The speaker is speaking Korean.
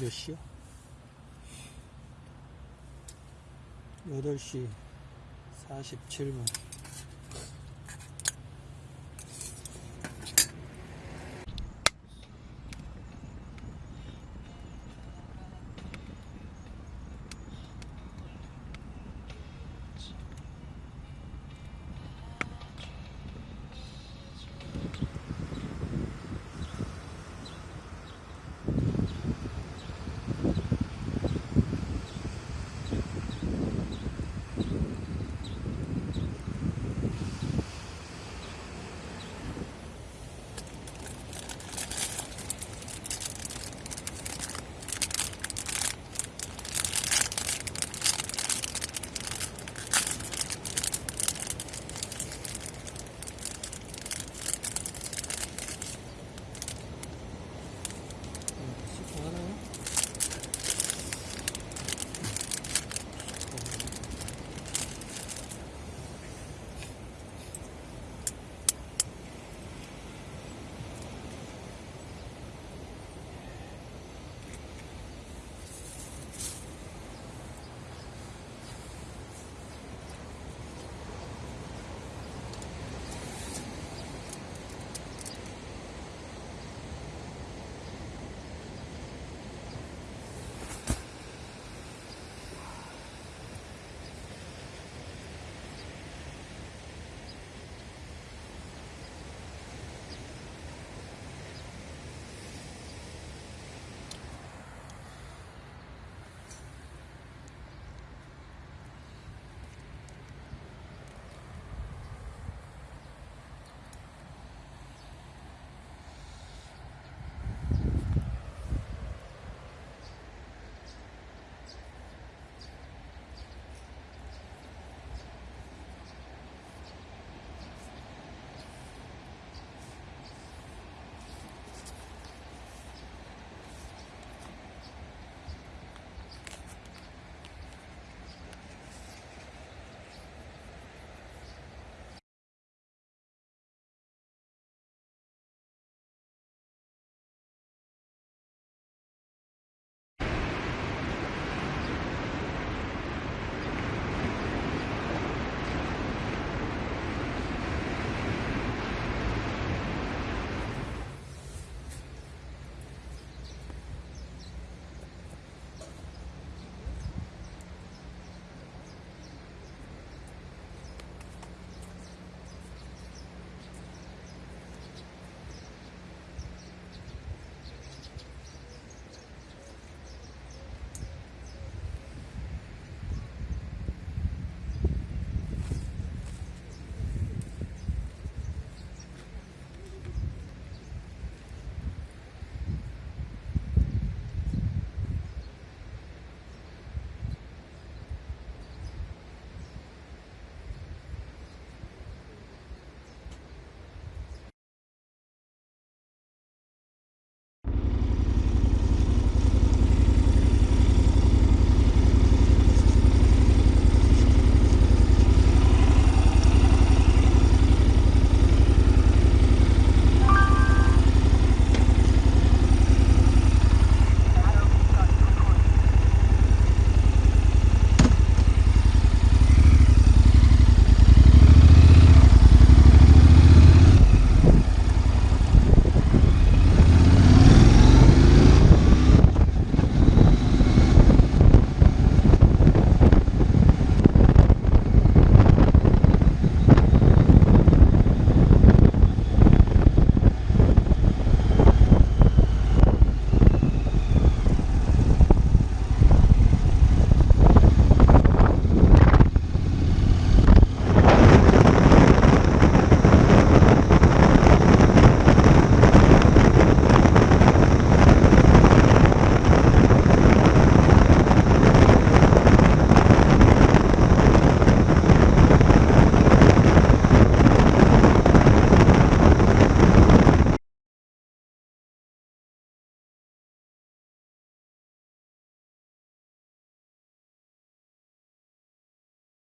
몇 시야? 8시 47분